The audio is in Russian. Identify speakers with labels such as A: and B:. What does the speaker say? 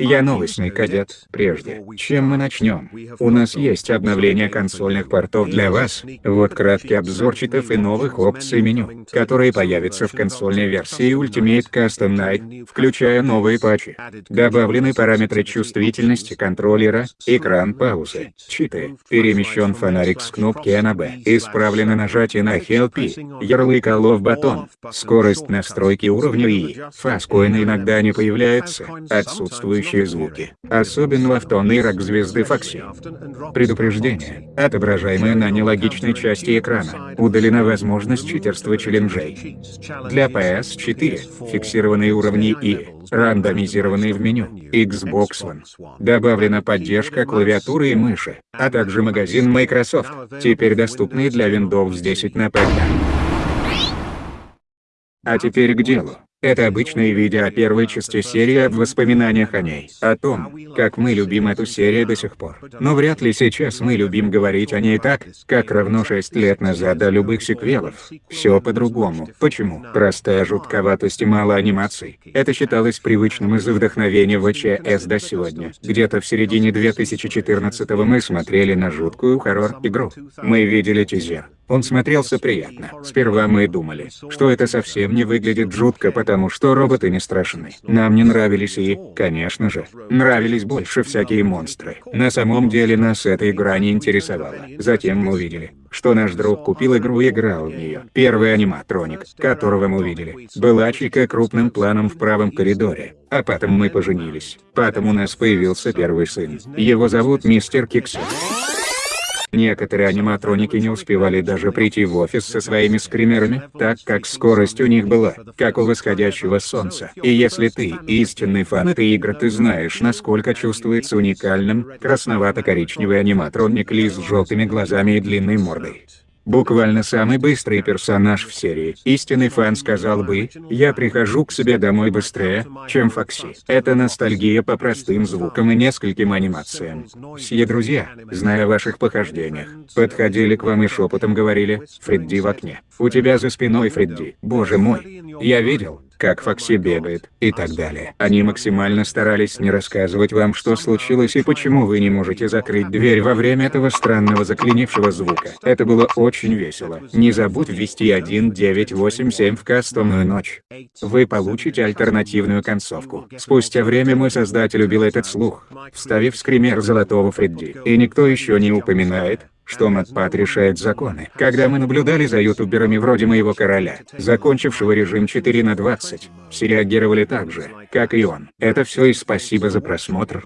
A: Я новостный кадет. Прежде, чем мы начнем, у нас есть обновление консольных портов для вас. Вот краткий обзор читов и новых опций меню, которые появятся в консольной версии Ultimate Custom Night, включая новые патчи. Добавлены параметры чувствительности контроллера, экран паузы, читы, перемещен фонарик с кнопки А на Б, исправлено нажатие на Help, ярлык Love Button, скорость настройки уровня и фаскоины иногда не появляются, отсутствующие звуки, особенно в тонный звезды Фокси. Предупреждение, отображаемое на нелогичной части экрана, удалена возможность читерства челленджей. Для PS4, фиксированные уровни и рандомизированные в меню, Xbox One. Добавлена поддержка клавиатуры и мыши, а также магазин Microsoft, теперь доступный для Windows 10 на ПК. А теперь к делу. Это обычное видео о первой части серии об воспоминаниях о ней, о том, как мы любим эту серию до сих пор. Но вряд ли сейчас мы любим говорить о ней так, как равно 6 лет назад до любых сиквелов. Все по-другому. Почему? Простая жутковатость и мало анимаций. Это считалось привычным из-за вдохновения ВЧС до сегодня. Где-то в середине 2014 мы смотрели на жуткую хоррор-игру. Мы видели тизер. Он смотрелся приятно. Сперва мы думали, что это совсем не выглядит жутко, потому что роботы не страшны. Нам не нравились и, конечно же, нравились больше всякие монстры. На самом деле нас эта игра не интересовала. Затем мы увидели, что наш друг купил игру и играл в нее. Первый аниматроник, которого мы увидели, была Чика крупным планом в правом коридоре. А потом мы поженились. Потом у нас появился первый сын. Его зовут Мистер Киксер. Некоторые аниматроники не успевали даже прийти в офис со своими скримерами, так как скорость у них была, как у восходящего солнца. И если ты истинный фан этой игры, ты знаешь, насколько чувствуется уникальным, красновато-коричневый аниматроник Ли с желтыми глазами и длинной мордой. Буквально самый быстрый персонаж в серии. Истинный фан сказал бы, я прихожу к себе домой быстрее, чем Фокси. Это ностальгия по простым звукам и нескольким анимациям. Все друзья, зная о ваших похождениях, подходили к вам и шепотом говорили, Фредди в окне. У тебя за спиной Фредди. Боже мой. Я видел, как Фокси бегает, и так далее. Они максимально старались не рассказывать вам, что случилось и почему вы не можете закрыть дверь во время этого странного заклинившего звука. Это было очень весело. Не забудь ввести 1987 в кастомную ночь. Вы получите альтернативную концовку. Спустя время мой создатель убил этот слух, вставив скример золотого Фредди. И никто еще не упоминает, что Матпат решает законы. Когда мы наблюдали за ютуберами вроде моего короля, закончившего режим 4 на 20, все реагировали так же, как и он. Это все и спасибо за просмотр.